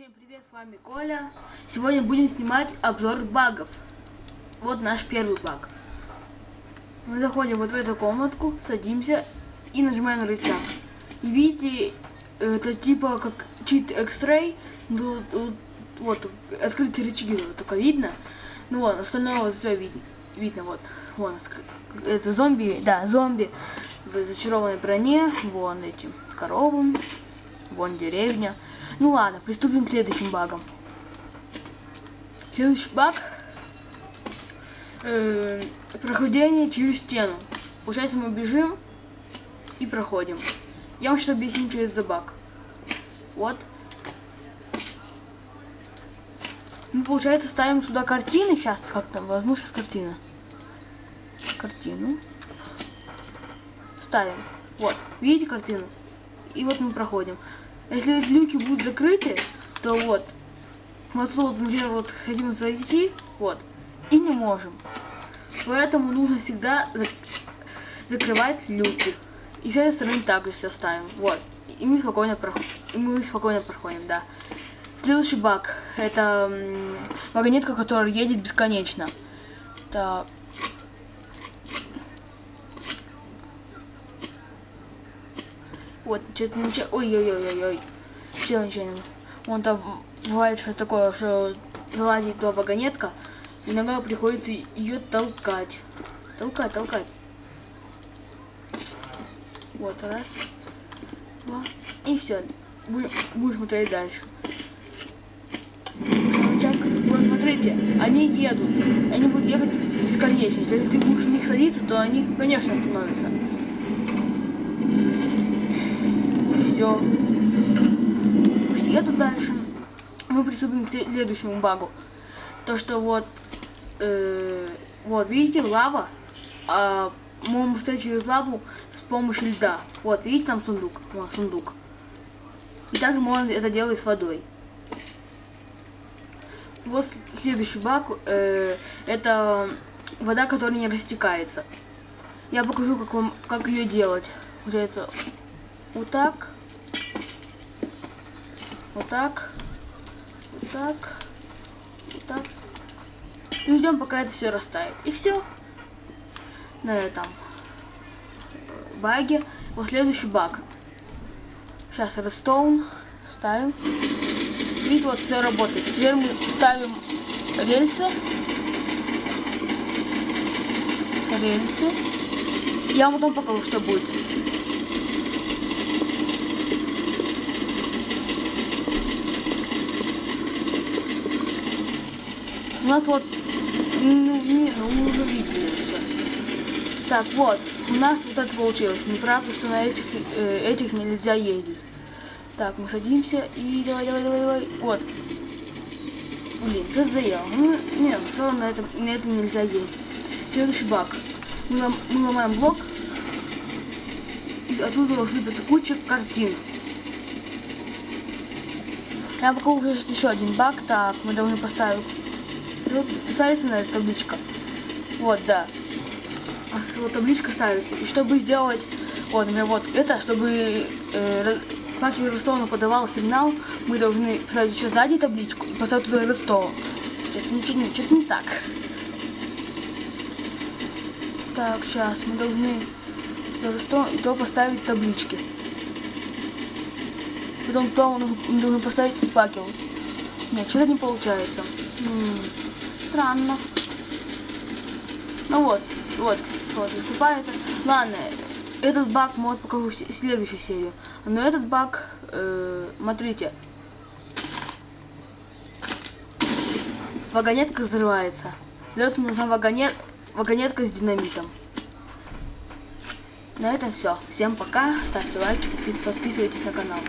Всем привет, с вами Коля. Сегодня будем снимать обзор багов. Вот наш первый баг. Мы заходим вот в эту комнатку, садимся и нажимаем на рычаг. И видите, это типа как чит X-Ray. Ну, вот, открытые рычаги только видно. Ну вот, остальное все видно. Видно, вот. Вон, это зомби, да, зомби в зачарованной броне. Вон этим коровам. Вон деревня. Ну ладно, приступим к следующим багам. Следующий баг э, прохождение через стену. Получается, мы бежим и проходим. Я вам сейчас объясню, что это за баг. Вот. Ну, получается, ставим сюда картины. Сейчас, как там, возьму сейчас картина. Картину. Ставим. Вот. Видите картину? И вот мы проходим. Если люки будут закрыты, то вот, вот тут, например, вот хотим зайти, вот, и не можем. Поэтому нужно всегда зак закрывать люки. И с этой стороны также все ставим. Вот. И мы спокойно проходим. Мы спокойно проходим, да. Следующий баг. Это вагонетка, которая едет бесконечно. Так. Вот, что-то ничего. Ой-ой-ой-ой-ой. Все ничего не. Вон там бывает что такое, что залазит туда вагонетка. Иногда приходится ее толкать. Толкать, толкать. Вот, раз, два. И все. Будем, смотреть дальше. Вот смотрите, они едут. Они будут ехать бесконечно. Если ты будешь в них садиться, то они, конечно, остановятся. Все. Еду дальше. Мы приступим к следующему багу. То, что вот, э, вот, видите, лава. А, мы стоять через лаву с помощью льда. Вот, видите, там сундук. Вот, сундук. И также можно это делать с водой. Вот следующий баг. Э, это вода, которая не растекается. Я покажу, как, вам, как ее делать. Получается, вот так. Вот так. Вот так. Вот так. И ждем, пока это все растает. И все. На этом баге. Вот следующий баг. Сейчас redstone ставим. Видите, вот все работает. Теперь мы ставим рельсы. Рельсы. Я вам потом покажу, что будет. Нас вот, ну, не, ну, уже видели все. Так, вот, у нас вот это получилось. Неправда, что на этих, э, этих нельзя ездить. Так, мы садимся и давай, давай, давай, давай. Вот. Блин, что заел? Ну, нет, все равно на этом, на этом нельзя ездить. Следующий баг. Мы, лом, мы ломаем блок. И оттуда сыпется куча картин. Я покажу уже еще один баг. Так, мы должны поставить вот ставится на эта табличка. Вот, да. Вот табличка ставится. И чтобы сделать, вот, например, вот это, чтобы э, факел Ростова подавал сигнал, мы должны поставить еще сзади табличку и поставить туда Ростова. Что-то ничего не, что не так. Так, сейчас мы должны Ростова и то поставить таблички. Потом то мы должны поставить факел. Нет, что-то не получается. М -м странно. Ну вот, вот, вот, выступает. Ладно, этот баг может покажу в следующую серию. Но этот баг, э, смотрите. Вагонетка взрывается. Для этого нужна вагонет, вагонетка с динамитом. На этом все. Всем пока. Ставьте лайки, подписывайтесь на канал.